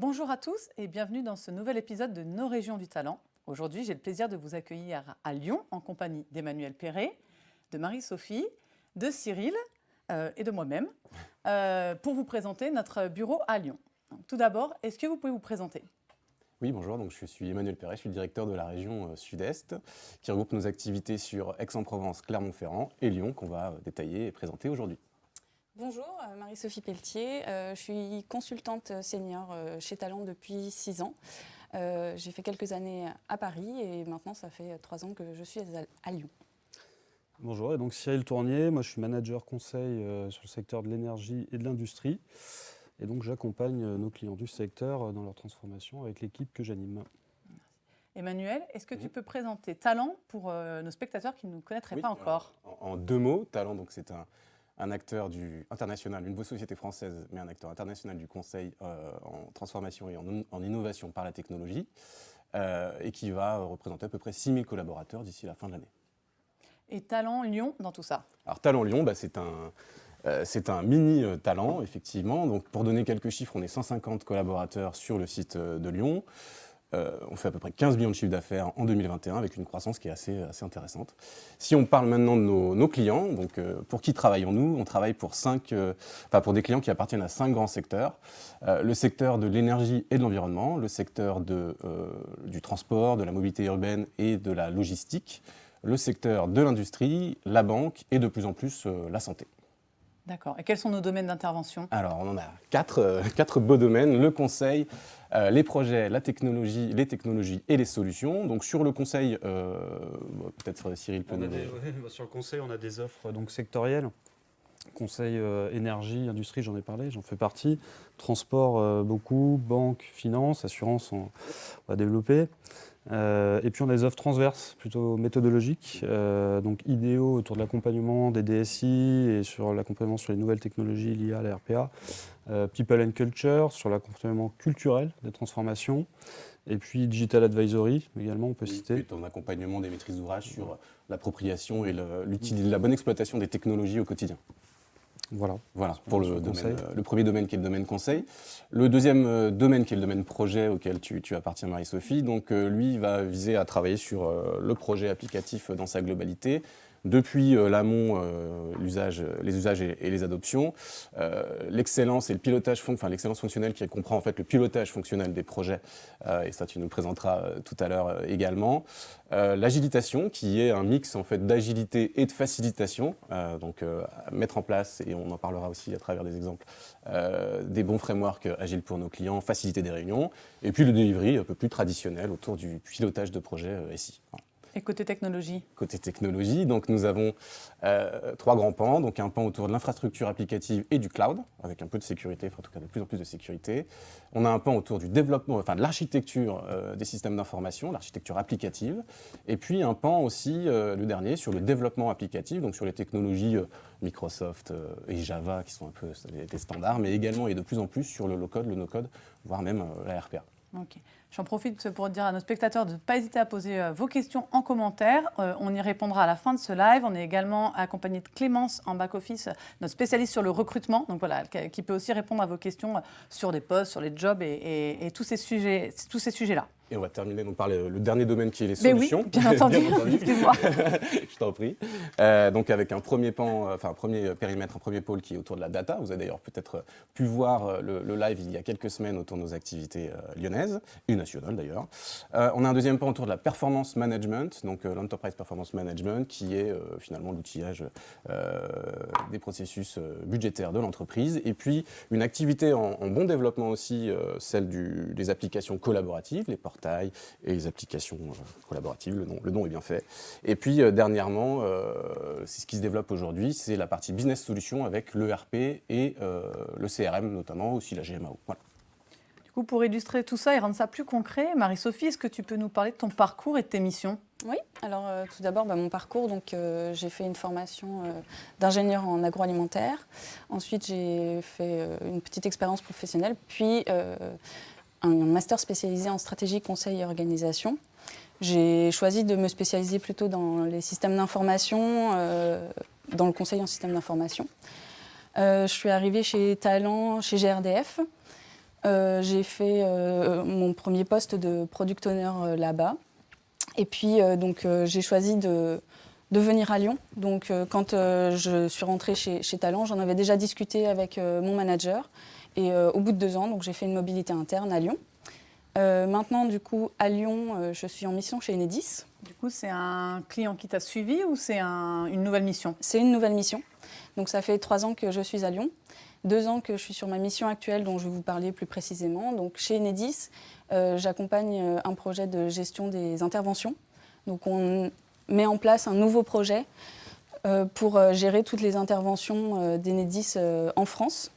Bonjour à tous et bienvenue dans ce nouvel épisode de Nos régions du talent. Aujourd'hui, j'ai le plaisir de vous accueillir à Lyon en compagnie d'Emmanuel Perret, de Marie-Sophie, de Cyril euh, et de moi-même euh, pour vous présenter notre bureau à Lyon. tout d'abord, est-ce que vous pouvez vous présenter? Oui, bonjour, donc je suis Emmanuel Perret, je suis le directeur de la région euh, Sud-Est, qui regroupe nos activités sur Aix-en-Provence, Clermont-Ferrand et Lyon, qu'on va détailler et présenter aujourd'hui. Bonjour, Marie-Sophie Pelletier, je suis consultante senior chez Talent depuis six ans. J'ai fait quelques années à Paris et maintenant ça fait trois ans que je suis à Lyon. Bonjour, et donc Cyril Tournier, moi je suis manager conseil euh, sur le secteur de l'énergie et de l'industrie. Et donc j'accompagne euh, nos clients du secteur euh, dans leur transformation avec l'équipe que j'anime. Emmanuel, est-ce que tu peux présenter Talent pour nos spectateurs qui ne nous connaîtraient pas encore? en, deux mots, Talent, donc c'est un, acteur du, international, une société française, mais un acteur international du conseil en transformation et en, innovation par la technologie, et qui va représenter à peu près 6000 collaborateurs d'ici la fin de l'année. Et Talent Lyon dans tout ça? Alors Talent Lyon, bah, c'est un, euh, un mini euh, talent, effectivement. Donc, pour donner quelques chiffres, on est 150 collaborateurs sur le site euh, de Lyon. On fait à peu près 15 millions de chiffres d'affaires en 2021 avec une croissance qui est assez, intéressante. Si on parle maintenant de nos, clients, donc pour qui travaillons-nous? On travaille pour, cinq, pour des clients qui appartiennent à cinq grands secteurs. le secteur de l'énergie et de l'environnement, le secteur du transport, de la mobilité urbaine et de la logistique, le secteur de l'industrie, la banque et de plus en plus euh, la santé. D'accord. Et quels sont nos domaines d'intervention? Alors, on en a quatre, euh, quatre, beaux domaines. Le conseil, euh, les projets, la technologie, les technologies et les solutions. Donc, sur le conseil, peut-être Cyril peut nous... Sur le conseil, on a des offres donc, sectorielles. Conseil énergie, industrie, j'en ai parlé, j'en fais partie. Transport, beaucoup. Banque, finance, assurance, on va développer. Euh, et puis on a des offres transverses, plutôt méthodologiques, euh, donc idéaux autour de l'accompagnement des DSI et sur l'accompagnement sur les nouvelles technologies liées à la RPA. Euh, people and Culture, sur l'accompagnement culturel des transformations. Et puis Digital Advisory, également, on peut citer. Et ton accompagnement des maîtrises d'ouvrage sur l'appropriation et la bonne exploitation des technologies au quotidien. Voilà. Voilà, pour le, euh, le, premier domaine qui est le domaine conseil. Le deuxième euh, domaine qui est le domaine projet auquel tu, tu appartiens, Marie-Sophie, donc euh, lui va viser à travailler sur le projet applicatif dans sa globalité, depuis euh, l'amont, euh, les usages et, les adoptions, euh, l'excellence et le pilotage, enfin fonctionnelle qui comprend en fait le pilotage fonctionnel des projets, et ça tu nous le présenteras tout à l'heure également, l'agilitation qui est un mix en fait d'agilité et de facilitation, donc mettre en place, et on en parlera aussi à travers des exemples, des bons frameworks agiles pour nos clients, faciliter des réunions, et puis le delivery un peu plus traditionnel autour du pilotage de projets SI. Et côté technologie Côté technologie, donc nous avons euh, trois grands pans. Donc un pan autour de l'infrastructure applicative et du cloud, avec un peu de sécurité, enfin, en tout cas de plus en plus de sécurité. On a un pan autour du développement, enfin de l'architecture euh, des systèmes d'information, l'architecture applicative. Et puis un pan aussi, euh, le dernier, sur le développement applicatif, donc sur les technologies Microsoft et Java, qui sont un peu des standards, mais également et de plus en plus sur le low-code, le no-code, voire même la RPA. J'en profite pour dire à nos spectateurs de ne pas hésiter à poser euh, vos questions en commentaire. Euh, on y répondra à la fin de ce live. On est également accompagné de Clémence en back-office, notre spécialiste sur le recrutement, donc voilà, qui peut aussi répondre à vos questions euh, sur des postes, sur les jobs et, et tous ces sujets-là. Tous ces sujets et on va terminer donc, par le, dernier domaine qui est les solutions. Mais oui, bien entendu, excuse-moi. Je t'en prie. Euh, donc avec un premier pan, enfin un premier périmètre, un premier pôle qui est autour de la data. Vous avez d'ailleurs peut-être pu voir euh, le, live il y a quelques semaines autour de nos activités lyonnaises, et d'ailleurs. on a un deuxième pan autour de la performance management, donc l'enterprise performance management, qui est finalement l'outillage des processus budgétaires de l'entreprise. Et puis une activité en, bon développement aussi, celle des applications collaboratives, les portails et les applications euh, collaboratives, le nom, le nom est bien fait. Et puis euh, dernièrement, euh, c'est ce qui se développe aujourd'hui, c'est la partie business solution avec l'ERP et le CRM notamment, aussi la GMAO. Voilà. Du coup, pour illustrer tout ça et rendre ça plus concret, Marie-Sophie, est-ce que tu peux nous parler de ton parcours et de tes missions? Oui, alors tout d'abord, bah, mon parcours, donc j'ai fait une formation d'ingénieur en agroalimentaire. Ensuite, j'ai fait une petite expérience professionnelle, puis un master spécialisé en stratégie, conseil et organisation. J'ai choisi de me spécialiser plutôt dans les systèmes d'information, euh, dans le conseil en système d'information. Euh, je suis arrivée chez Talent, chez GRDF. J'ai fait mon premier poste de product owner là-bas. Et puis, donc, j'ai choisi de, de, venir à Lyon. Donc, quand je suis rentrée chez, chez Talent, j'en avais déjà discuté avec mon manager. Et au bout de deux ans, j'ai fait une mobilité interne à Lyon. maintenant, du coup, à Lyon, je suis en mission chez Enedis. Du coup, c'est un client qui t'a suivi ou c'est une nouvelle mission? C'est une nouvelle mission. Donc ça fait trois ans que je suis à Lyon, deux ans que je suis sur ma mission actuelle dont je vais vous parler plus précisément. Donc chez Enedis, euh, j'accompagne euh, un projet de gestion des interventions. Donc on met en place un nouveau projet euh, pour gérer toutes les interventions d'Enedis en France.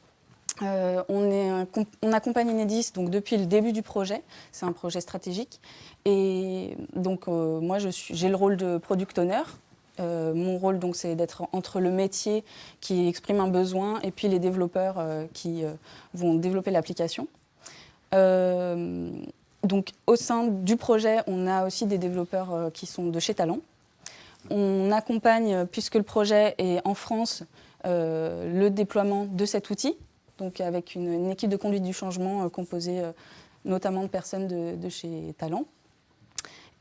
on, accompagne Enedis donc, depuis le début du projet, c'est un projet stratégique. Et donc moi j'ai le rôle de product owner, euh, mon rôle, donc, c'est d'être entre le métier qui exprime un besoin et puis les développeurs euh, qui euh, vont développer l'application. donc, au sein du projet, on a aussi des développeurs qui sont de chez Talent. On accompagne, puisque le projet est en France, le déploiement de cet outil, donc avec une, équipe de conduite du changement composée notamment de personnes de chez Talent.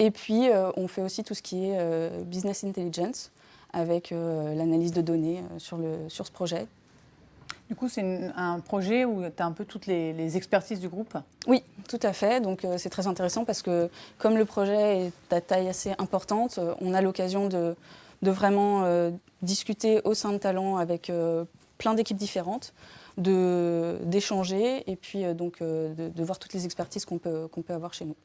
Et puis, euh, on fait aussi tout ce qui est euh, business intelligence avec euh, l'analyse de données sur, le, sur ce projet. Du coup, c'est un projet où tu as un peu toutes les, expertises du groupe? Oui, tout à fait. Donc, c'est très intéressant parce que comme le projet est à taille assez importante, on a l'occasion de, de, vraiment discuter au sein de Talent avec plein d'équipes différentes, d'échanger et puis donc de, de, voir toutes les expertises qu'on peut, qu'on peut avoir chez nous.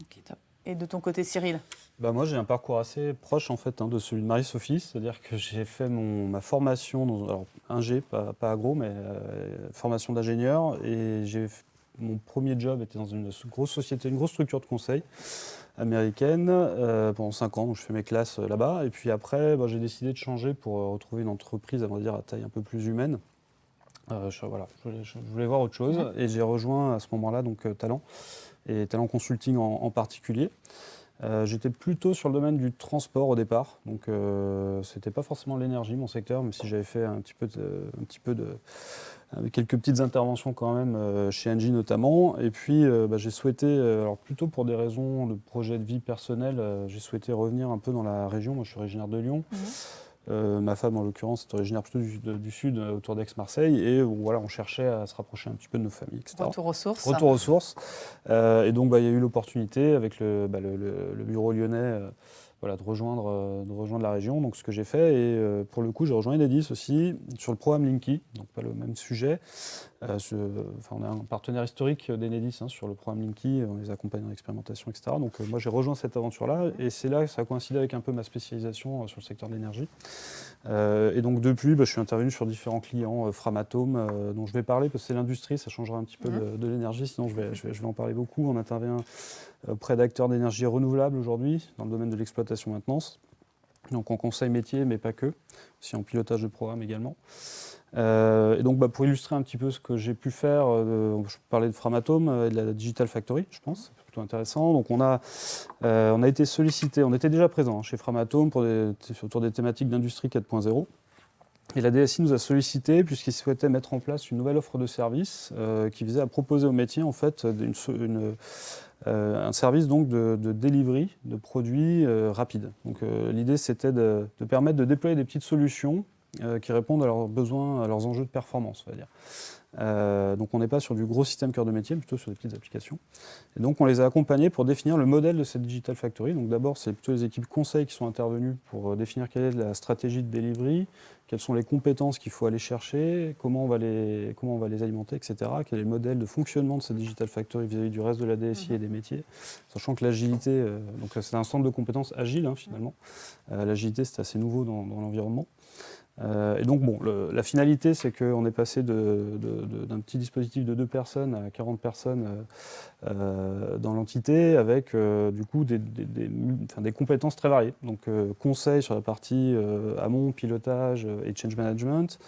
Ok, top. Et de ton côté, Cyril bah moi, j'ai un parcours assez proche en fait hein, de celui de Marie-Sophie, c'est-à-dire que j'ai fait mon, ma formation dans alors, un G, pas, pas agro, mais euh, formation d'ingénieur, et j'ai mon premier job était dans une grosse société, une grosse structure de conseil américaine euh, pendant 5 ans, où je fais mes classes euh, là-bas, et puis après, bah, j'ai décidé de changer pour retrouver une entreprise, à vrai dire, à taille un peu plus humaine. je, voilà, je voulais, voir autre chose, et j'ai rejoint à ce moment-là donc Talent et talent consulting en, particulier. Euh, j'étais plutôt sur le domaine du transport au départ, donc euh, c'était pas forcément l'énergie mon secteur, même si j'avais fait un petit peu de, un petit peu de quelques petites interventions quand même euh, chez Engie notamment. Et puis bah, j'ai souhaité, alors plutôt pour des raisons de projet de vie personnel, j'ai souhaité revenir un peu dans la région. Moi je suis originaire de Lyon. Mmh. Euh, ma femme, en l'occurrence, est originaire plutôt du, sud, euh, autour d'Aix-Marseille, et voilà, on cherchait à se rapprocher un petit peu de nos familles, etc. Retour aux sources. Retour aux sources. Euh, et donc, bah, il y a eu l'opportunité avec le, bah, bureau lyonnais voilà, de, rejoindre, de rejoindre la région. Donc ce que j'ai fait, et pour le coup, j'ai rejoint Enedis aussi sur le programme Linky, donc pas le même sujet. Euh, on a un partenaire historique d'Enedis hein, sur le programme Linky, on les accompagne dans l'expérimentation, etc. Donc moi j'ai rejoint cette aventure-là, et c'est là que ça a coïncidé avec un peu ma spécialisation sur le secteur de l'énergie. et donc depuis, bah, je suis intervenu sur différents clients, Framatome, dont je vais parler, parce que c'est l'industrie, ça changera un petit peu mmh. de, l'énergie, sinon je vais, je vais, je vais en parler beaucoup. On intervient auprès d'acteurs d'énergie renouvelable aujourd'hui, dans le domaine de l'exploitation-maintenance. Donc en conseil métier, mais pas que, aussi en pilotage de programme également. Euh, et donc bah, pour illustrer un petit peu ce que j'ai pu faire, euh, je parlais de Framatome euh, et de la Digital Factory, je pense, c'est plutôt intéressant. Donc on a, on a été sollicité, on était déjà présent chez Framatome autour des thématiques d'industrie 4.0. Et la DSI nous a sollicité puisqu'il souhaitait mettre en place une nouvelle offre de service qui visait à proposer au métier en fait un service donc de, de delivery de produits rapides. Donc l'idée c'était de, permettre de déployer des petites solutions qui répondent à leurs besoins, à leurs enjeux de performance, on va dire. Euh, donc on n'est pas sur du gros système cœur de métier, plutôt sur des petites applications. Et donc on les a accompagnés pour définir le modèle de cette Digital Factory. Donc d'abord c'est plutôt les équipes conseils qui sont intervenues pour euh, définir quelle est la stratégie de delivery, quelles sont les compétences qu'il faut aller chercher, comment on va les, comment on va les alimenter, etc. Quel est le modèle de fonctionnement de cette Digital Factory vis-à-vis du reste de la DSI et des métiers, sachant que l'agilité, euh, donc c'est un centre de compétences agile hein, finalement. l'agilité c'est assez nouveau dans l'environnement. Euh, et donc, bon, la finalité, c'est qu'on est passé d'un petit dispositif de deux personnes à 40 personnes euh, euh, dans l'entité, avec du coup des, des, compétences très variées. Donc, conseil sur la partie amont, pilotage et change management,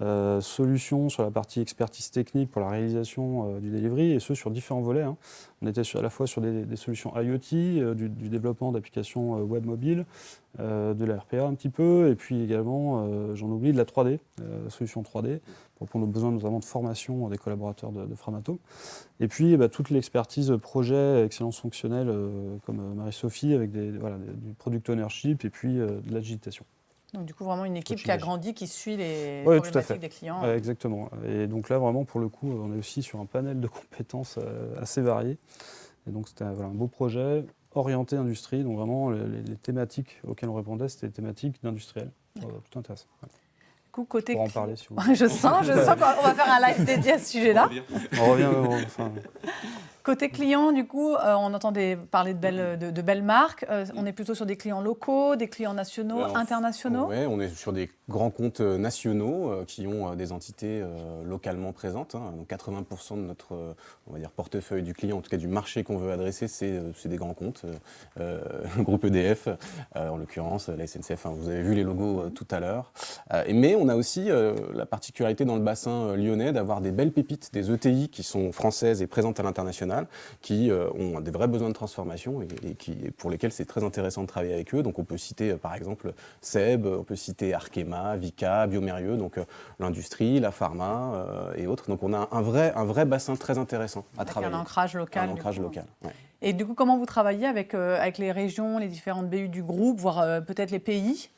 euh, solutions sur la partie expertise technique pour la réalisation euh, du delivery, et ce sur différents volets. Hein. On était à la fois sur des, solutions IoT, euh, du, développement d'applications web mobile, de la RPA un petit peu, et puis également j'en oublie, de la 3D, euh, solution 3D, pour répondre aux besoins notamment de formation des collaborateurs de, Framato. Et puis bah, toute l'expertise projet, excellence fonctionnelle, comme Marie-Sophie, avec du product ownership et puis de l'agitation. Donc, du coup, vraiment une équipe qui a grandi, qui suit les Ouais, tout à problématiques fait. des clients. Ouais, exactement. Et donc là, vraiment, pour le coup, on est aussi sur un panel de compétences euh, assez variées. Et donc c'était voilà, un beau projet orienté industrie, donc vraiment les, thématiques auxquelles on répondait, c'était des thématiques d'industriel. Euh, plutôt intéressant. Ouais. Du coup, côté Pour en cli- parler si vous voulez. je sens, je sens qu'on va faire un live dédié à ce sujet-là. On revient, on- enfin, Côté client, du coup, euh, on entendait parler de belles, de, de belles marques. Euh, on est plutôt sur des clients locaux, des clients nationaux, Alors, internationaux? Ouais, on est sur des grands comptes euh, nationaux euh, qui ont des entités localement présentes. hein. Donc 80% de notre on va dire, portefeuille du client, en tout cas du marché qu'on veut adresser, c'est des grands comptes. le groupe EDF, en l'occurrence, la SNCF, enfin, vous avez vu les logos tout à l'heure. Mais on a aussi la particularité dans le bassin lyonnais d'avoir des belles pépites, des ETI qui sont françaises et présentes à l'international, qui euh, ont des vrais besoins de transformation et, et qui, pour lesquels c'est très intéressant de travailler avec eux. Donc on peut citer euh, par exemple Seb, on peut citer Arkema, Vika, Biomérieux, donc euh, l'industrie, la pharma et autres. Donc on a un vrai, un vrai bassin très intéressant à Avec travailler. un ancrage local. Un ancrage coup. local. ouais. Et du coup, comment vous travaillez avec, euh, avec les régions, les différentes BU du groupe, voire euh, peut-être les pays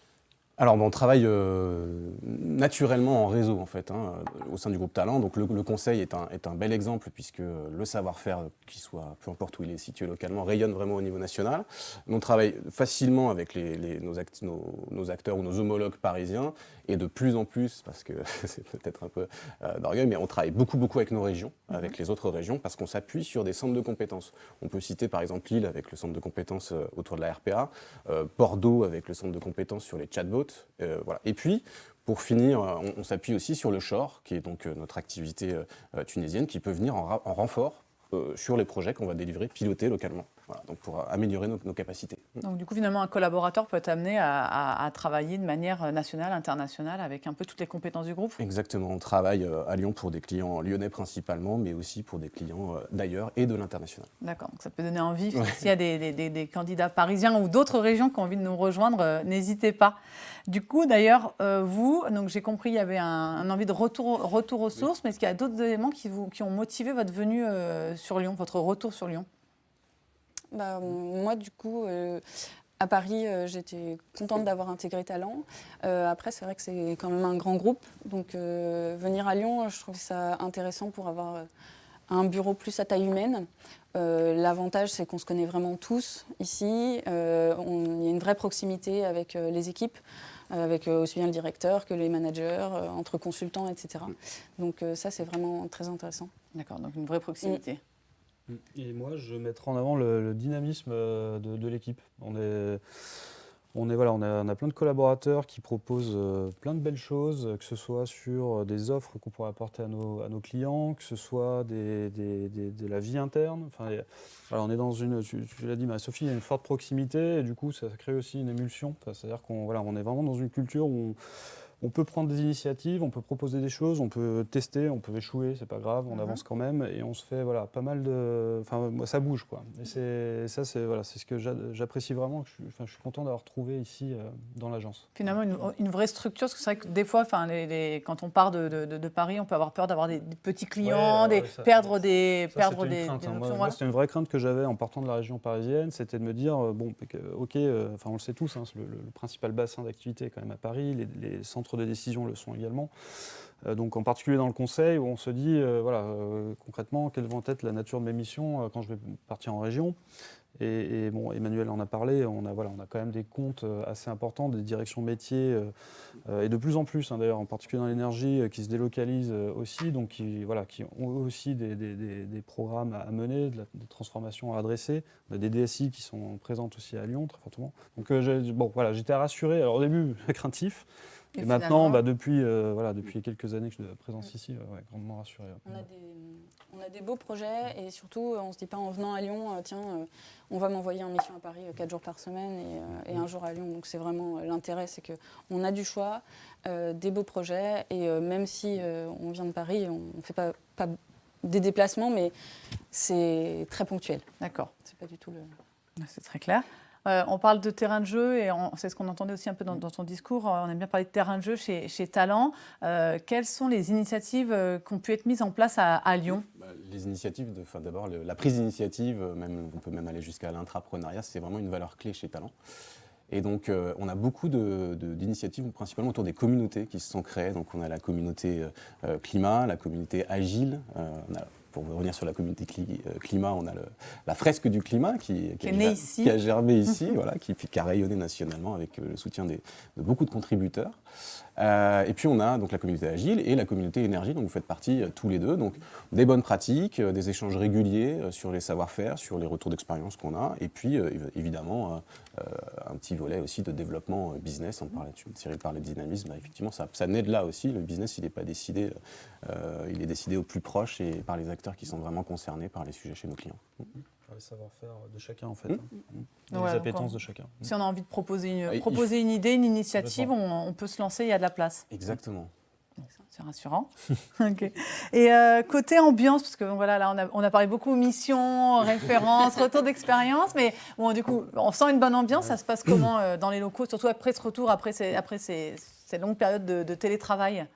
Alors, bon, on travaille euh, naturellement en réseau, en fait, hein, euh, au sein du groupe Talent. Donc, le, le conseil est un, est un bel exemple, puisque le savoir-faire, euh, qu'il soit, peu importe où il est situé localement, rayonne vraiment au niveau national. On travaille facilement avec les, les- nos, act- nos- nos acteurs ou nos homologues parisiens, et de plus en plus, parce que c'est peut-être un peu euh, d'orgueil, mais on travaille beaucoup, beaucoup avec nos régions, avec les autres régions, parce qu'on s'appuie sur des centres de compétences. On peut citer par exemple Lille avec le centre de compétences euh, autour de la RPA, euh, Bordeaux avec le centre de compétences sur les chatbots. Euh. Et puis, pour finir, euh, on, s'appuie aussi sur le Shore, qui est donc euh, notre activité tunisienne, qui peut venir en, renfort sur les projets qu'on va délivrer, piloter localement, pour améliorer nos capacités. Donc, du coup, finalement, un collaborateur peut être amené à, à- à travailler de manière nationale, internationale, avec un peu toutes les compétences du groupe. Exactement, on travaille euh, à Lyon pour des clients lyonnais principalement, mais aussi pour des clients euh, d'ailleurs et de l'international. D'accord, donc ça peut donner envie. S'il y a des, des- des- des candidats parisiens ou d'autres régions qui ont envie de nous rejoindre, euh, n'hésitez pas. Du coup, d'ailleurs, vous, donc j'ai compris, il y avait un, un envie de retour, retour aux sources, mais est-ce qu'il y a d'autres éléments qui, vous, qui ont motivé votre venue sur Lyon, votre retour sur Lyon? Bah, moi, du coup, euh, à Paris, euh, j'étais contente d'avoir intégré Talent. Euh, après, c'est vrai que c'est quand même un grand groupe. Donc, euh, venir à Lyon, je trouve ça intéressant pour avoir un bureau plus à taille humaine. L'avantage, c'est qu'on se connaît vraiment tous ici. Il y a une vraie proximité avec les équipes, avec aussi bien le directeur que les managers, entre consultants, etc. Donc, ça, c'est vraiment très intéressant. D'accord, donc une vraie proximité. Et moi, je mettrai en avant le, dynamisme euh, de, l'équipe. On est, on, est, voilà, on, a, plein de collaborateurs qui proposent euh, plein de belles choses, que ce soit sur des offres qu'on pourrait apporter à nos, clients, que ce soit de la vie interne. Enfin, et- on est dans une, tu, l'as dit, Sophie, il y a une forte proximité et du coup, ça crée aussi une émulsion. C'est-à-dire qu'on voilà, on est vraiment dans une culture où on, on peut prendre des initiatives, on peut proposer des choses, on peut tester, on peut échouer, c'est pas grave, on Mhm. avance quand même et on se fait voilà pas mal de, enfin moi, ça bouge quoi. Et c'est ça c'est voilà c'est ce que j'a- j'apprécie vraiment. que Je, suis- enfin, je suis content d'avoir trouvé ici euh, dans l'agence. Finalement, une, une vraie structure, parce que c'est vrai que des fois, enfin, les- les- quand on part de, de- de- de Paris, on peut avoir peur d'avoir des, des petits clients, Ouais, des, ouais, ça- perdre des, Ça, perdre c'était des, une crainte, des hein. Moi, options, moi, voilà. c'était une vraie crainte que j'avais en partant de la région parisienne, c'était de me dire euh, bon ok, euh, enfin on le sait tous, hein, c'est le, le principal bassin d'activité est quand même à Paris, les, les centres de décision le sont également. Euh, donc en particulier dans le conseil où on se dit euh, voilà euh, concrètement quelle va être la nature de mes missions quand je vais partir en région. Et, bon, Emmanuel en a parlé, on a, voilà, on a quand même des comptes assez importants, des directions métiers, et de plus en plus hein, d'ailleurs, en particulier dans l'énergie, qui se délocalisent aussi, donc qui, voilà, qui ont aussi des, programmes à mener, des transformations à adresser. On a des DSI qui sont présentes aussi à Lyon, très fortement. Donc bon, voilà, j'étais rassuré, alors au début craintif, et, maintenant, bah, depuis, euh, voilà, depuis quelques années que je suis présence ici, euh, ouais, grandement rassuré. On a, des, on a des beaux projets et surtout, euh, on ne se dit pas en venant à Lyon, euh, tiens, euh, on va m'envoyer en mission à Paris 4 jours par semaine et, euh, et un jour à Lyon. Donc c'est vraiment euh, l'intérêt, c'est qu'on a du choix, euh, des beaux projets et euh, même si euh, on vient de Paris, on ne fait pas, pas des déplacements, mais c'est très ponctuel. D'accord. C'est pas du tout le. C'est très clair. Euh, on parle de terrain de jeu et c'est ce qu'on entendait aussi un peu dans, ton discours. On aime bien parler de terrain de jeu chez, chez Talent. quelles sont les initiatives qui ont pu être mises en place à, Lyon? Bah, Les initiatives, d'abord la prise d'initiative, on peut même aller jusqu'à l'intrapreneuriat, c'est vraiment une valeur clé chez Talent. Et donc, on a beaucoup d'initiatives, principalement autour des communautés qui se sont créées. Donc, on a la communauté climat, la communauté agile, pour revenir sur la communauté euh, climat, on a la fresque du climat qui, qui, a, ici. qui a, germé ici, voilà, qui, qui, a rayonné nationalement avec euh, le soutien de beaucoup de contributeurs. Euh, et puis on a donc la communauté agile et la communauté énergie, dont vous faites partie tous les deux. Donc des bonnes pratiques, des échanges réguliers sur les savoir-faire, sur les retours d'expérience qu'on a, et puis évidemment un petit volet aussi de développement business. On parlait, Cyril parlait de dynamisme, bah, effectivement ça, ça naît de là aussi. Le business il n'est pas décidé, il est décidé au plus proche et par les acteurs qui sont vraiment concernés par les sujets chez nos clients. Les savoir-faire de chacun, en fait. Mmh. Les appétences de chacun. Si on a envie de proposer une, proposer une idée, une initiative, on, peut se lancer, il y a de la place. Exactement. C'est rassurant. Et euh, côté ambiance, parce que voilà, là, on a, on a parlé beaucoup mission, référence, retour d'expérience, mais bon, du coup, on sent une bonne ambiance. Ça se passe comment euh, dans les locaux, surtout après ce retour, après ces, après ces, ces longues périodes de, télétravail?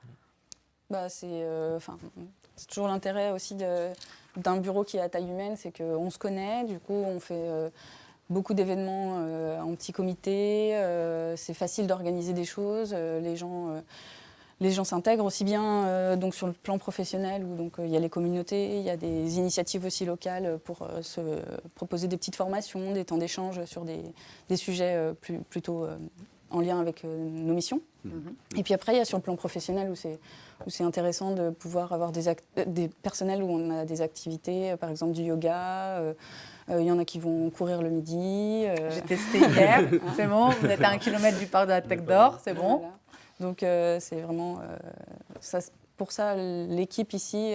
Bah, C'est euh, c'est toujours l'intérêt aussi d'un bureau qui est à taille humaine, c'est qu'on se connaît, du coup on fait euh, beaucoup d'événements euh, en petit comité, euh, c'est facile d'organiser des choses, les gens les gens s'intègrent aussi bien sur le plan professionnel où donc il y a les communautés, il y a des initiatives aussi locales pour se proposer des petites formations, des temps d'échange sur des, sujets plutôt en lien avec nos missions. Mm-hmm. Et puis après il y a sur le plan professionnel où c'est où c'est intéressant de pouvoir avoir des, des, personnels où on a des activités, euh, par exemple du yoga. Euh, euh, il y en a qui vont courir le midi. J'ai testé hier, c'est bon. Vous êtes à un kilomètre du parc de la Tech d'Or, c'est bon. Donc c'est vraiment ça, pour ça l'équipe ici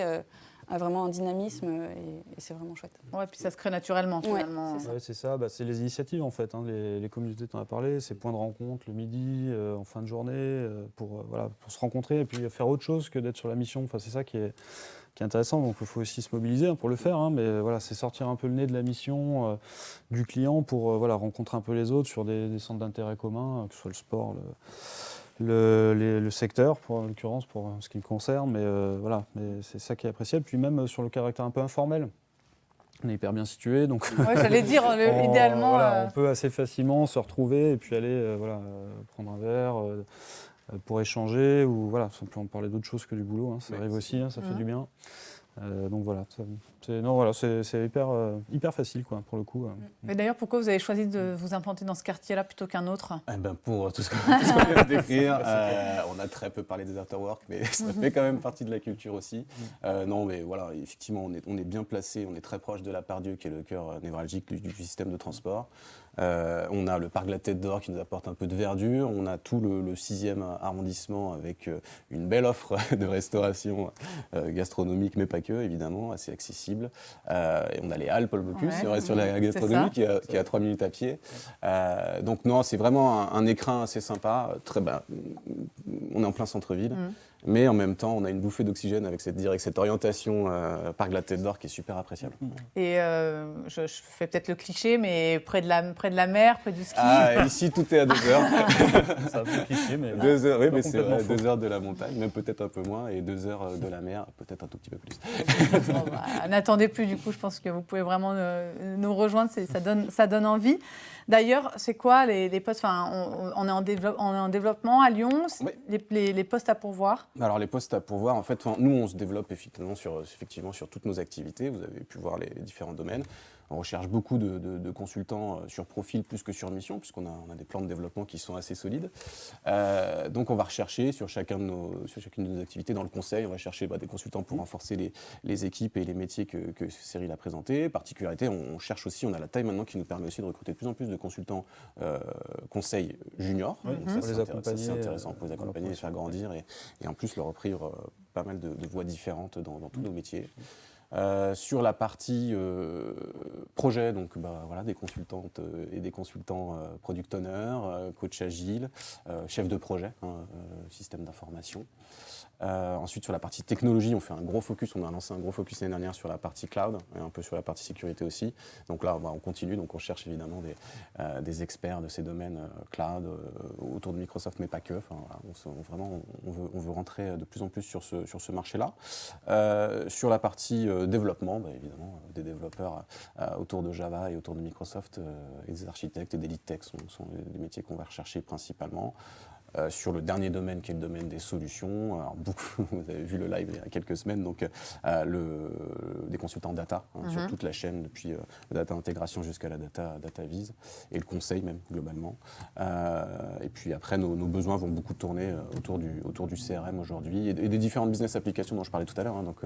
a vraiment un dynamisme et, c'est vraiment chouette. Ouais, puis ça se crée naturellement finalement. c'est ça, bah, c'est les initiatives en fait. Hein. Les, communautés, tu en as parlé, ces points de rencontre le midi, euh, en fin de journée, euh, pour, euh, voilà, pour se rencontrer et puis faire autre chose que d'être sur la mission. Enfin, c'est ça qui est, qui est intéressant. Donc il faut aussi se mobiliser hein, pour le faire. Hein. mais voilà, c'est sortir un peu le nez de la mission du client pour voilà, rencontrer un peu les autres sur des, des centres d'intérêt communs, que ce soit le sport, le le, secteur, pour, en l'occurrence, pour ce qui me concerne. Mais euh, voilà, mais c'est ça qui est appréciable. Puis même euh, sur le caractère un peu informel. On est hyper bien situé, donc j'allais dire idéalement. Euh, on peut assez facilement se retrouver et puis aller voilà, prendre un verre pour échanger ou voilà, simplement parler d'autre chose que du boulot. Hein. ça arrive aussi, hein, ça fait du bien. Donc voilà, c'est, non, voilà, c'est, hyper, euh, hyper facile quoi, pour le coup. Euh. Mais d'ailleurs, pourquoi vous avez choisi de vous implanter dans ce quartier-là plutôt qu'un autre? Eh ben Pour tout ce qu'on vient de décrire, on a très peu parlé des afterwork, mais ça fait quand même partie de la culture aussi. Mm. non, mais voilà, effectivement, on est, on est bien placé, on est très proche de la part Dieu, qui est le cœur névralgique du, système de transport. on a le parc de la Tête d'Or qui nous apporte un peu de verdure. On a tout le, 6e arrondissement avec une belle offre de restauration gastronomique, mais pas évidemment, assez accessible. Euh, et on a les Halles, Paul Bocuse, on reste sur la gastronomie qui, est à 3 minutes à pied. Euh, donc non, c'est vraiment un, écrin assez sympa. Très, bas. on est en plein centre-ville. Mm mais en même temps, on a une bouffée d'oxygène avec cette, cette orientation euh, Parc de la Tête d'Or qui est super appréciable. Et euh, je, fais peut-être le cliché, mais près de, la, près de la mer, près du ski ah, Ici, tout est à deux heures. c'est un peu cliché, mais. Deux heures, oui, mais c'est vrai, deux heures de la montagne, même peut-être un peu moins, et deux heures euh, de la mer, peut-être un tout petit peu plus. Bah, n'attendez plus, du coup, je pense que vous pouvez vraiment euh, nous rejoindre, ça donne, ça donne envie. D'ailleurs, c'est quoi les, postes enfin, on, est en on, est en développement à Lyon, les, les, postes à pourvoir? Alors les postes à pourvoir, en fait, nous on se développe effectivement sur, effectivement sur toutes nos activités, vous avez pu voir les différents domaines. On recherche beaucoup de, consultants euh, sur profil plus que sur mission, puisqu'on a, on a des plans de développement qui sont assez solides. Euh, donc on va rechercher sur, chacun de nos, sur chacune de nos activités dans le conseil, on va chercher bah, des consultants pour renforcer les, les, équipes et les métiers que, que Cyril a présentés. Particularité, on, cherche aussi, on a la taille maintenant qui nous permet aussi de recruter de plus en plus de consultants euh, conseil juniors. ça, c'est intéressant pour les accompagner, les faire grandir et, et, en plus leur offrir pas mal de, voies différentes dans, dans tous nos métiers. Euh, sur la partie euh, projet, donc bah, voilà, des consultantes euh, et des consultants product owner, coach agile, chef de projet, hein, système d'information. Euh, ensuite, sur la partie technologie, on fait un gros focus. On a lancé un gros focus l'année dernière sur la partie cloud et un peu sur la partie sécurité aussi. Donc là, on continue. Donc on cherche évidemment des, euh, experts de ces domaines euh, cloud autour de Microsoft, mais pas que. Enfin, on, vraiment, on veut, on veut, rentrer de plus en plus sur ce, sur ce marché-là. sur la partie développement, bah, évidemment, des développeurs autour de Java et autour de Microsoft et des architectes et des lead tech sont, sont les métiers qu'on va rechercher principalement. Euh, sur le dernier domaine qui est le domaine des solutions. Alors, beaucoup, vous avez vu le live il y a quelques semaines, donc euh, le, des consultants data hein, sur mhm. toute la chaîne, depuis euh, la data intégration jusqu'à la data, data vise, et le conseil même globalement. et puis après, nos, besoins vont beaucoup tourner autour du, autour du CRM aujourd'hui et, des différentes business applications dont je parlais tout à l'heure, hein, donc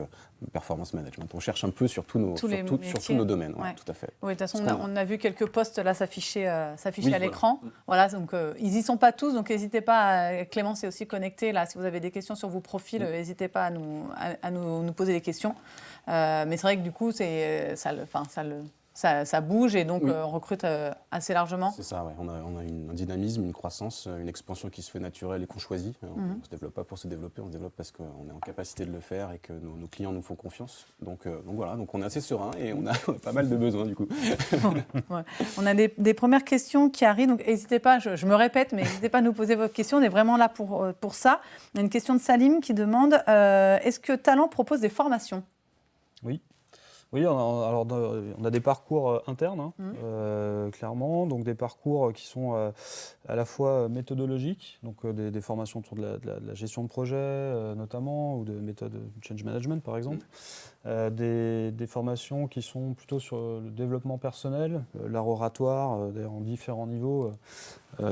performance management. On cherche un peu sur tous nos, sur, tous nos domaines, tout à fait. Oui, de toute façon, on a, vu quelques postes là s'afficher s'afficher à l'écran. Voilà. donc ils n'y sont pas tous, donc n'hésitez pas Clémence est aussi connectée. Là, si vous avez des questions sur vos profils, n'hésitez pas à, nous, à, nous, poser des questions. Euh, mais c'est vrai que du coup, ça, le, ça, le, ça, bouge et donc euh, on recrute euh, assez largement. C'est ça, on a, on a une, un dynamisme, une croissance, euh, une expansion qui se fait naturelle et qu'on choisit. On ne mhm. se développe pas pour se développer, on se développe parce qu'on est en capacité de le faire et que nos, clients nous font confiance. Donc, donc, voilà, donc on est assez serein et on a, pas mal de besoins du coup. On a des, premières questions qui arrivent, donc n'hésitez pas, je, me répète, mais n'hésitez pas à nous poser vos questions, on est vraiment là pour, pour ça. Y a une question de Salim qui demande est-ce que Talent propose des formations? Oui. Oui, on a, alors on a des parcours euh, internes, hein, mmh. euh, clairement, donc des parcours qui sont euh, à la fois méthodologiques, donc des, formations autour de la, gestion de projet notamment, ou de méthodes de change management par exemple, mmh. Des, formations qui sont plutôt sur le développement personnel, l'art oratoire, en différents niveaux,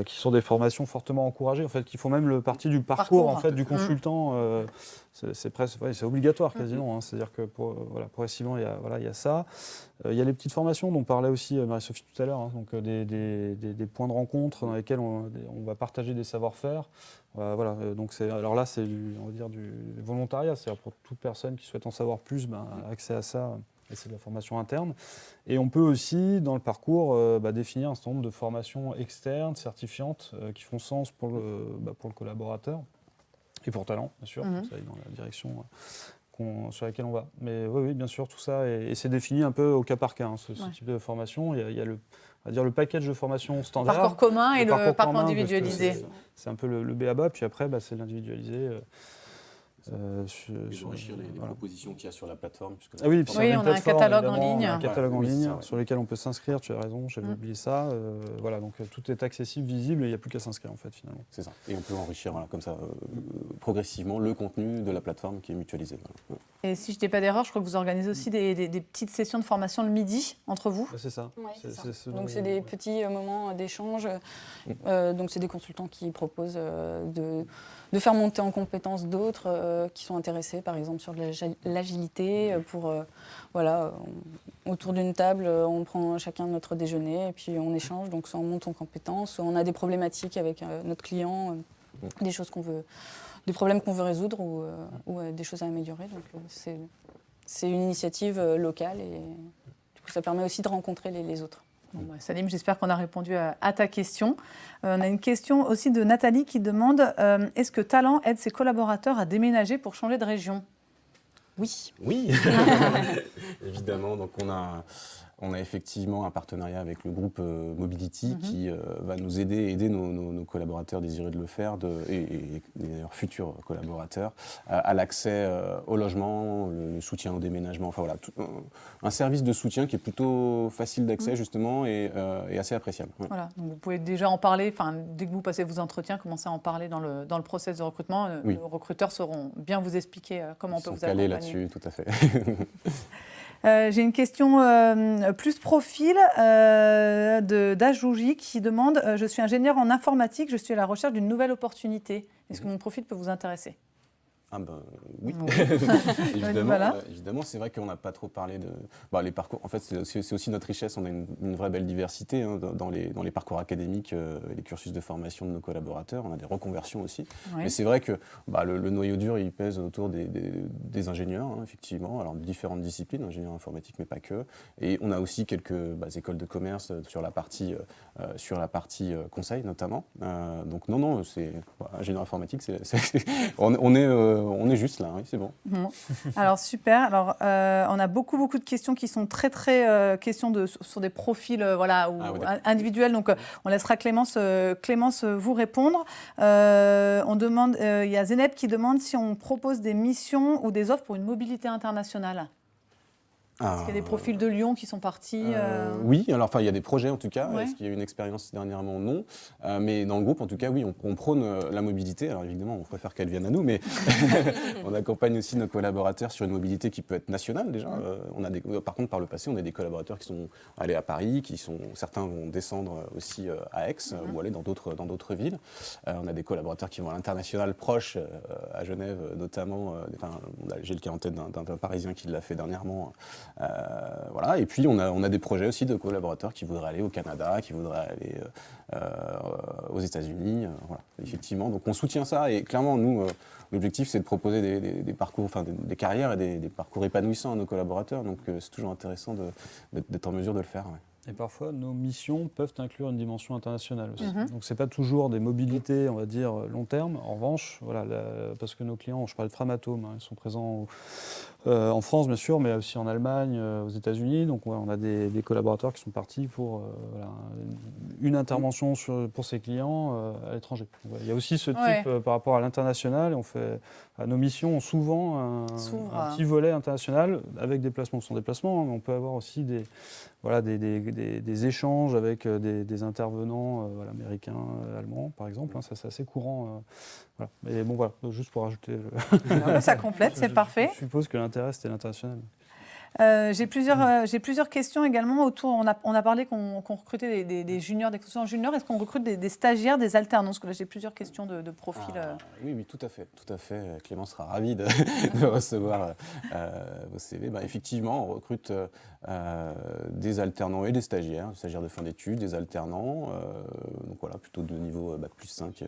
qui sont des formations fortement encouragées, en fait, qui font même le partie du parcours, en fait, du mmh. consultant c'est presque, c'est obligatoire quasiment. Hein. C'est-à-dire que pour, euh, voilà, progressivement, il y a, voilà, il y a ça. Euh, il y a les petites formations dont parlait aussi euh, Marie-Sophie tout à l'heure, hein. donc des, des, des, points de rencontre dans lesquels on, on va partager des savoir-faire. Voilà, donc c'est, alors là, c'est on va dire du volontariat, c'est-à-dire pour toute personne qui souhaite en savoir plus, ben, accès à ça. Et c'est de la formation interne. Et on peut aussi, dans le parcours, bah, définir un certain nombre de formations externes, certifiantes, qui font sens pour le, bah, pour le collaborateur. Et pour talent, bien sûr, mhm. ça dans la direction euh, sur laquelle on va. Mais oui, oui, bien sûr, tout ça, et, c'est défini un peu au cas par cas, hein, ce, type de formation. Il y a, le, on va dire le package de formation standard. Parcours commun et le parcours, individualisé. C'est un peu le, le B à bas, puis après, bah, c'est l'individualisé. Euh, euh, sur, enrichir les, propositions qu'il y a sur la plateforme. Ah oui, oui on a un catalogue en ligne. un catalogue en ligne sur lequel on peut s'inscrire, tu as raison, j'avais mm. oublié ça. Euh, voilà, donc euh, tout est accessible, visible, et il n'y a plus qu'à s'inscrire en fait finalement. C'est ça. Et on peut enrichir comme ça progressivement le contenu de la plateforme qui est mutualisé. Et si je n'ai pas d'erreur, je crois que vous organisez aussi des, petites sessions de formation le midi entre vous. C'est ça. donc c'est des petits moments d'échange. Mm. donc c'est des consultants qui proposent de de faire monter en compétence d'autres euh, qui sont intéressés, par exemple, sur l'agilité. Euh, pour, euh, voilà, autour d'une table, on prend chacun notre déjeuner et puis on échange. Donc, soit on monte en compétence, soit on a des problématiques avec notre client, des choses qu'on veut, des problèmes qu'on veut résoudre ou, des choses à améliorer. Donc, c'est une initiative locale et du coup, ça permet aussi de rencontrer les autres. Bah, Salim, j'espère qu'on a répondu à, ta question. Euh, on a une question aussi de Nathalie qui demande euh, est-ce que Talent aide ses collaborateurs à déménager pour changer de région? Oui. Oui, évidemment. Donc on a on a effectivement un partenariat avec le groupe euh, Mobility mhm. qui euh, va nous aider, aider nos, collaborateurs désireux de le faire et, d'ailleurs futurs collaborateurs à l'accès euh, au logement, le, soutien au déménagement, enfin voilà, un, service de soutien qui est plutôt facile d'accès mhm. justement et, assez appréciable. Voilà, donc vous pouvez déjà en parler, enfin, dès que vous passez vos entretiens, commencez à en parler dans le, dans le process de recrutement. Les recruteurs sauront bien vous expliquer comment on peut vous accompagner. là-dessus, tout à fait. Euh, j'ai une question euh, plus profil euh, d'Ajouji qui demande Je suis ingénieur en informatique, je suis à la recherche d'une nouvelle opportunité. Est-ce que mon profil peut vous intéresser? Ah ben oui, évidemment. Euh, évidemment, c'est vrai qu'on n'a pas trop parlé de bah, les parcours. En fait, c'est aussi notre richesse. On a une, vraie belle diversité hein, dans, les, dans les parcours académiques, euh, et les cursus de formation de nos collaborateurs. On a des reconversions aussi. Mais c'est vrai que bah, le, noyau dur, il pèse autour des, des, ingénieurs, hein, effectivement. Alors différentes disciplines, ingénieurs informatiques, mais pas que. Et on a aussi quelques bah, écoles de commerce euh, sur la partie sur la partie conseil notamment. donc non, non, c'est ingénieur informatique. c'est on, on, est on est juste là, oui, c'est bon. Bon. Alors super. Alors euh, on a beaucoup beaucoup de questions qui sont très très euh, questions de sur des profils euh, voilà ou Ah oui, individuels. Donc euh, on laissera Clémence euh, Clémence euh, vous répondre. Euh, on demande euh, il y a Zeneb qui demande si on propose des missions ou des offres pour une mobilité internationale. Est-ce qu'il y a des profils de Lyon qui sont partis Euh, euh, oui, alors enfin il y a des projets en tout cas. Ouais. Est-ce qu'il y a eu une expérience dernièrement? Non. Euh, mais dans le groupe en tout cas, oui, on, on prône euh, la mobilité. Alors évidemment, on préfère qu'elle vienne à nous, mais on accompagne aussi nos collaborateurs sur une mobilité qui peut être nationale déjà. Euh, on a des, euh, par contre, par le passé, on a des collaborateurs qui sont allés à Paris, qui sont certains vont descendre aussi euh, à Aix euh, ou aller dans d'autres villes. Euh, on a des collaborateurs qui vont à l'international proche, euh, à Genève euh, notamment. euh, enfin, j'ai le cas en tête d'un Parisien qui l'a fait dernièrement. Euh, voilà. Et puis on a, on a des projets aussi de collaborateurs qui voudraient aller au Canada, qui voudraient aller euh, euh, aux États-Unis. voilà, effectivement. Donc on soutient ça et clairement nous, l'objectif c'est de proposer des, parcours, enfin des, carrières et des, parcours épanouissants à nos collaborateurs. Donc c'est toujours intéressant d'être en mesure de le faire. Et parfois, nos missions peuvent inclure une dimension internationale aussi. Mhm. Donc, ce n'est pas toujours des mobilités, on va dire, long terme. En revanche, voilà, la- parce que nos clients, je parlais de Framatome, hein, ils sont présents au- euh, en France, bien sûr, mais aussi en Allemagne, euh, aux États-Unis. Donc, ouais, on a des, des collaborateurs qui sont partis pour euh, voilà, une intervention sur- pour ces clients euh, à l'étranger. Ouais, Il y a aussi ce type Ouais. euh, par rapport à l'international. On fait, nos missions ont souvent un, petit volet international avec. Ce sont des placements, hein, mais on peut avoir aussi des, voilà, des, des- des- des échanges avec euh, des, des intervenants euh, voilà, américains, euh, allemands, par exemple. hein, ça, c'est assez courant. euh, voilà. Mais bon, voilà, juste pour rajouter. le- Ça complète, c'est parfait. Je suppose que l'intérêt, c'était l'international. Euh, j'ai plusieurs, euh, j'ai plusieurs questions également autour. On a, on a parlé qu'on recrutait des, des, des juniors, des consultants juniors. Est-ce qu'on recrute des, des stagiaires, des alternants? Parce que là, j'ai plusieurs questions de, de profil. euh. Ah, oui, oui, tout à fait, tout à fait. Clément sera ravi de, de recevoir euh, vos CV. Bah, effectivement, on recrute euh, euh, des alternants et des stagiaires, des stagiaires de fin d'études, des alternants, euh, donc voilà, plutôt de niveau euh, bac plus 5 euh,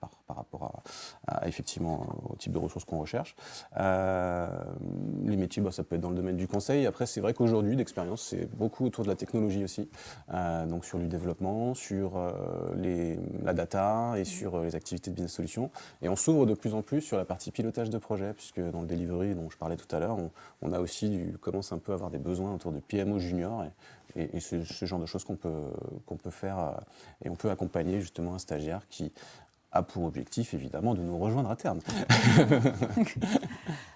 par, par rapport à, à, effectivement au type de ressources qu'on recherche. Euh, les métiers, bah, ça peut être dans le domaine du conseil. Après, c'est vrai qu'aujourd'hui, d'expérience, c'est beaucoup autour de la technologie aussi, Euh, donc sur du développement, sur euh, les, la data et sur euh, les activités de business solutions. Et on s'ouvre de plus en plus sur la partie pilotage de projet, puisque dans le delivery dont je parlais tout à l'heure, on, on a aussi du, commence un peu à avoir des besoins autour de PMO junior et, et, et c'est ce genre de choses qu'on peut, qu'on peut faire euh, et on peut accompagner justement un stagiaire qui a pour objectif évidemment de nous rejoindre à terme.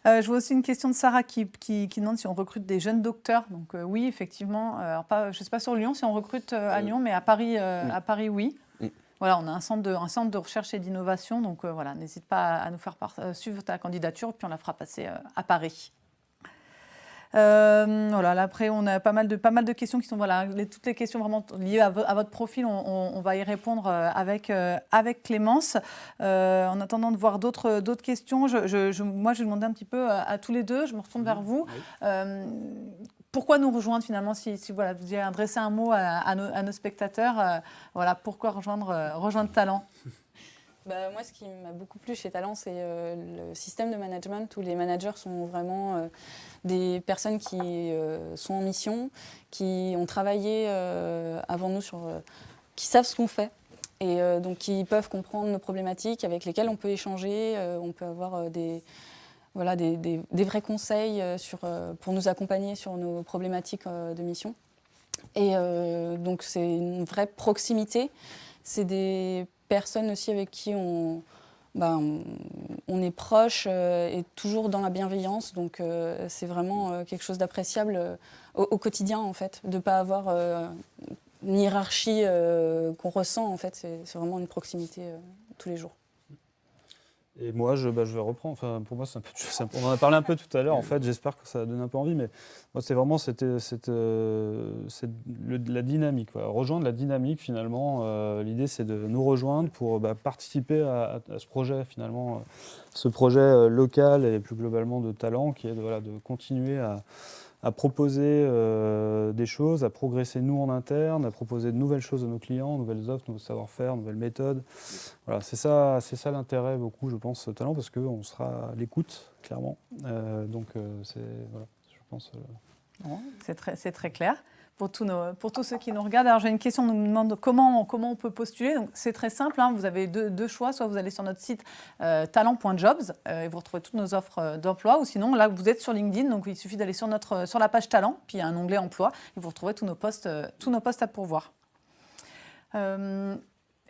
Euh, je vois aussi une question de Sarah qui, qui, qui demande si on recrute des jeunes docteurs. Donc euh, oui, effectivement. Euh, alors pas, je ne sais pas sur Lyon si on recrute à Lyon, mais à Paris, oui. à Paris, oui. Oui. Voilà, on a un centre de, un centre de recherche et d'innovation. Donc voilà, n'hésite pas à, nous faire part- suivre ta candidature, puis on la fera passer à Paris. Euh, voilà, là, après, on a pas mal de, pas mal de questions qui sont voilà, les- toutes les questions vraiment liées à, vo- à votre profil. On, on- on va y répondre euh, avec, euh, avec Clémence. Euh, en attendant de voir d'autres questions, je, je- je- moi, je vais demander un petit peu à, à tous les deux. Je me retourne vers vous. Euh, pourquoi nous rejoindre finalement Si, si, voilà, vous deviez adresser un mot à, à nos, à nos spectateurs, euh, voilà, pourquoi rejoindre, euh, rejoindre Talent? Bah, moi, ce qui m'a beaucoup plu chez Talent, c'est euh, le système de management où les managers sont vraiment euh, des personnes qui euh, sont en mission, qui ont travaillé avant nous sur. qui savent ce qu'on fait. Et donc, qui peuvent comprendre nos problématiques, avec lesquelles on peut échanger, on peut avoir des, voilà, des, des- vrais conseils sur, pour nous accompagner sur nos problématiques de mission. Et donc, c'est une vraie proximité. C'est des personnes aussi avec qui on, on est proche euh, et toujours dans la bienveillance. Donc, euh, c'est vraiment euh, quelque chose d'appréciable au, au quotidien, en fait, de ne pas avoir une hiérarchie qu'on ressent, en fait. C'est vraiment une proximité tous les jours. Et moi, je, bah, je vais reprendre. Enfin, pour moi, c'est un peu, on en a parlé un peu tout à l'heure. En fait, j'espère que ça donne un peu envie. Mais moi, c'est vraiment euh, la dynamique. Rejoindre la dynamique, finalement. Euh, L'idée, c'est de nous rejoindre pour bah, participer à, ce projet, finalement, euh, ce projet local et plus globalement de talent, qui est de continuer à, à proposer euh, des choses, à progresser nous en interne, à proposer de nouvelles choses à nos clients, nouvelles offres, nouveaux savoir-faire, nouvelles méthodes. Voilà, c'est ça, ça l'intérêt beaucoup, je pense, talent, parce qu'on sera à l'écoute, clairement. Euh, donc, euh, c'est voilà, je pense. C'est très, très clair. Pour tous, ceux qui nous regardent. Alors j'ai une question, on nous demande comment, on peut postuler. C'est très simple, hein. vous avez deux, deux, choix, soit vous allez sur notre site euh, talent.jobs euh, et vous retrouvez toutes nos offres euh, d'emploi, ou sinon là vous êtes sur LinkedIn, donc il suffit d'aller sur, notre, sur la page talent, puis il y a un onglet emploi, et vous retrouvez tous nos postes, tous nos postes à pourvoir.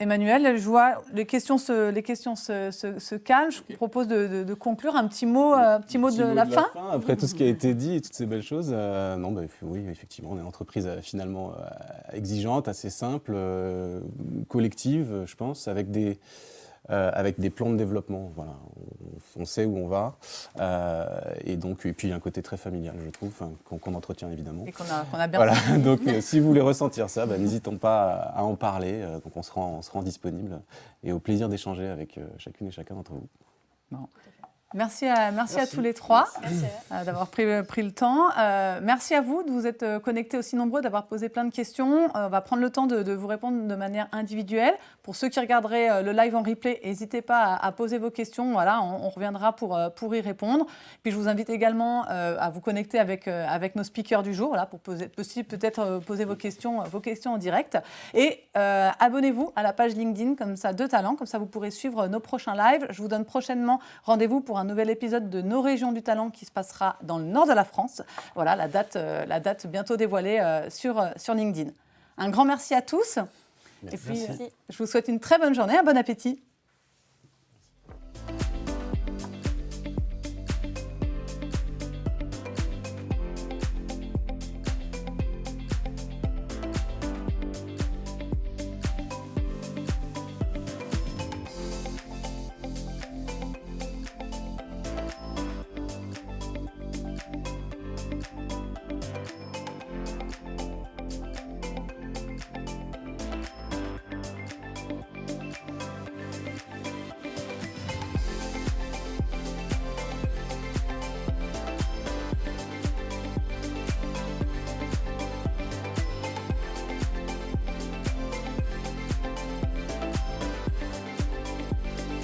Emmanuel, je vois les questions se, les questions se, se, calment. Je propose de, de, conclure un petit mot, un petit mot, de, la, fin. Après tout ce qui a été dit et toutes ces belles choses, euh, non, bah, oui, effectivement, on est une entreprise euh, finalement euh, exigeante, assez simple, collective, je pense, avec des, euh, avec des plans de développement. Voilà, on, sait où on va. Euh, et donc, et puis il y a un côté très familial, je trouve, qu'on entretient évidemment. Et qu'on a, bien voilà. donc, euh, si vous voulez ressentir ça, bah, n'hésitons pas à, en parler. donc, on se rend, on se rend disponible et au plaisir d'échanger avec chacune et chacun d'entre vous. Merci à, merci, à tous les trois d'avoir pris, pris, le temps. Euh, merci à vous de vous être connectés aussi nombreux, d'avoir posé plein de questions. on va prendre le temps de, vous répondre de manière individuelle. Pour ceux qui regarderaient le live en replay, n'hésitez pas à, poser vos questions. Voilà, on, reviendra pour, pour y répondre. Puis je vous invite également à vous connecter avec, avec nos speakers du jour, là, pour peut-être poser vos questions, vos questions en direct. Et abonnez-vous à la page LinkedIn comme ça de talent, comme ça vous pourrez suivre nos prochains lives. Je vous donne prochainement rendez-vous pour un nouvel épisode de Nos régions du talent qui se passera dans le nord de la France. Voilà, la date, euh, la date bientôt dévoilée euh, sur, euh, sur LinkedIn. Un grand merci à tous. Et puis, je vous souhaite une très bonne journée, un bon appétit.